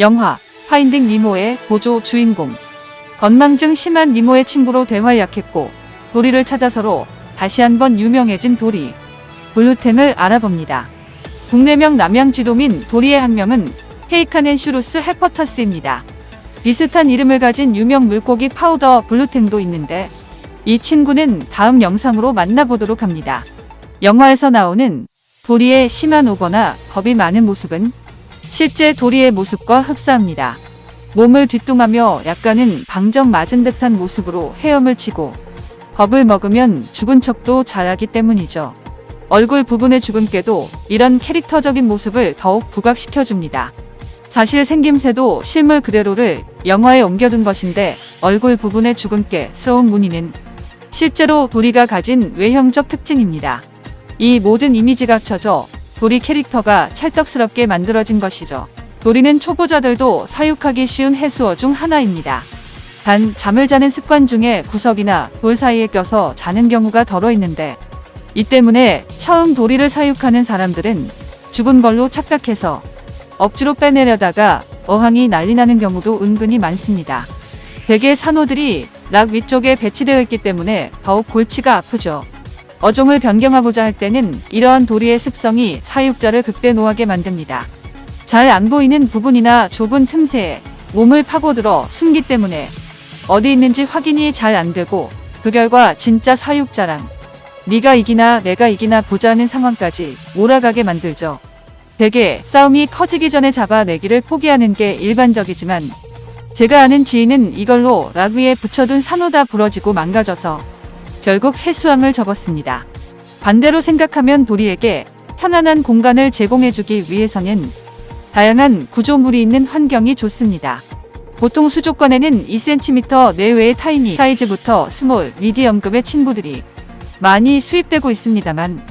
영화 Finding Nemo의 보조 주인공 건망증 심한 니모의 친구로 대활약했고 도리를 찾아서로 다시 한번 유명해진 도리 blue tang을 알아봅니다. 국내명 남양쥐돔인 도리의 학명은 Paracanthurus hepatus입니다. 비슷한 이름을 가진 유명 물고기 powder blue tang도 있는데 이 친구는 다음 영상으로 만나보도록 합니다. 영화에서 나오는 도리의 심한 오거나 겁이 많은 모습은 실제 도리의 모습과 흡사합니다. 몸을 뒤뚱하며 약간은 방정 맞은 듯한 모습으로 헤엄을 치고 겁을 먹으면 죽은 척도 잘하기 때문이죠. 얼굴 부분의 주근깨도 이런 캐릭터적인 모습을 더욱 부각시켜줍니다. 사실 생김새도 실물 그대로를 영화에 옮겨둔 것인데 얼굴 부분의 주근깨스러운 무늬는 실제로 도리가 가진 외형적 특징입니다. 이 모든 이미지가 합쳐져 도리 캐릭터가 찰떡스럽게 만들어진 것이죠. 도리는 초보자들도 사육하기 쉬운 해수어 중 하나입니다. 단 잠을 자는 습관 중에 구석이나 돌 사이에 껴서 자는 경우가 덜어 있는데 이 때문에 처음 도리를 사육하는 사람들은 죽은 걸로 착각해서 억지로 빼내려다가 어항이 난리 나는 경우도 은근히 많습니다. 대개 산호들이 락 위쪽에 배치되어 있기 때문에 더욱 골치가 아프죠. 어종을 변경하고자 할 때는 이러한 도리의 습성이 사육자를 극대노하게 만듭니다. 잘 안 보이는 부분이나 좁은 틈새에 몸을 파고들어 숨기 때문에 어디 있는지 확인이 잘 안 되고 그 결과 진짜 사육자랑 네가 이기나 내가 이기나 보자는 상황까지 몰아가게 만들죠. 대개 싸움이 커지기 전에 잡아내기를 포기하는 게 일반적이지만 제가 아는 지인은 이걸로 rock 위에 붙여둔 산호 다 부러지고 망가져서 결국 해수항을 접었습니다. 반대로 생각하면 도리에게 편안한 공간을 제공해주기 위해서는 다양한 구조물이 있는 환경이 좋습니다. 보통 수족관에는 2cm 내외의 tiny 사이즈부터 small, medium급의 친구들이 많이 수입되고 있습니다만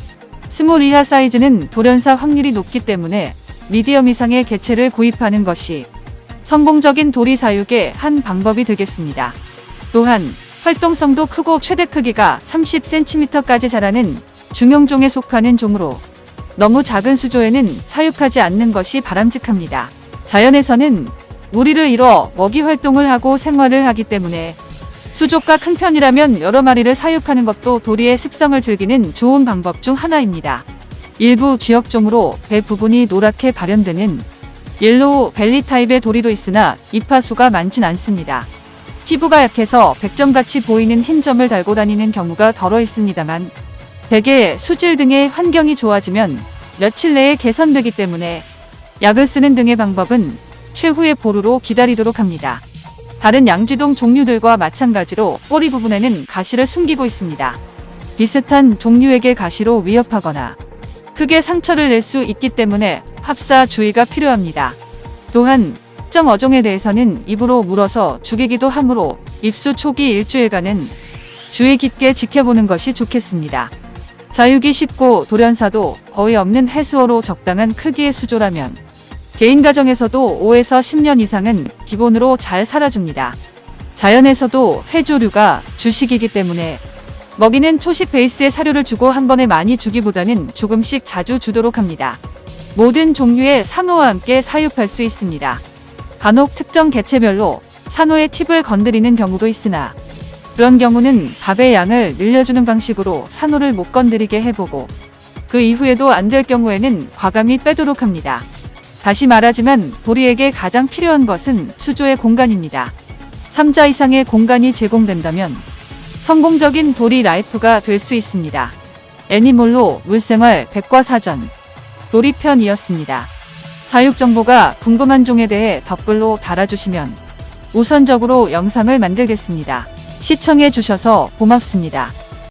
small 이하 사이즈는 돌연사 확률이 높기 때문에 미디엄 이상의 개체를 구입하는 것이 성공적인 도리 사육의 한 방법이 되겠습니다. 또한 활동성도 크고 최대 크기가 30cm까지 자라는 중형종에 속하는 종으로 너무 작은 수조에는 사육하지 않는 것이 바람직합니다. 자연에서는 무리를 이뤄 먹이 활동을 하고 생활을 하기 때문에 수족과 큰 편이라면 여러 마리를 사육하는 것도 도리의 습성을 즐기는 좋은 방법 중 하나입니다. 일부 지역종으로 배 부분이 노랗게 발현되는 yellow belly 타입의 도리도 있으나 입하 수가 많진 않습니다. 피부가 약해서 백점같이 보이는 흰점을 달고 다니는 경우가 더러 있습니다만 대개 수질 등의 환경이 좋아지면 며칠 내에 개선되기 때문에 약을 쓰는 등의 방법은 최후의 보루로 기다리도록 합니다. 다른 양쥐돔 종류들과 마찬가지로 꼬리 부분에는 가시를 숨기고 있습니다. 비슷한 종류에게 가시로 위협하거나 크게 상처를 낼 수 있기 때문에 합사 주의가 필요합니다. 또한 특정 어종에 대해서는 입으로 물어서 죽이기도 하므로 입수 초기 일주일간은 주의 깊게 지켜보는 것이 좋겠습니다. 사육이 쉽고 돌연사도 거의 없는 해수어로 적당한 크기의 수조라면 개인 가정에서도 5에서 10년 이상은 기본으로 잘 살아줍니다. 자연에서도 회조류가 주식이기 때문에 먹이는 초식 베이스의 사료를 주고 한 번에 많이 주기보다는 조금씩 자주 주도록 합니다. 모든 종류의 산호와 함께 사육할 수 있습니다. 간혹 특정 개체별로 산호의 팁을 건드리는 경우도 있으나 그런 경우는 밥의 양을 늘려주는 방식으로 산호를 못 건드리게 해보고 그 이후에도 안 될 경우에는 과감히 빼도록 합니다. 다시 말하지만 도리에게 가장 필요한 것은 수조의 공간입니다. 3자 이상의 공간이 제공된다면 성공적인 도리 life가 될 수 있습니다. 애니몰로 물생활 백과사전 도리편이었습니다. 사육 정보가 궁금한 종에 대해 댓글로 달아주시면 우선적으로 영상을 만들겠습니다. 시청해 주셔서 고맙습니다.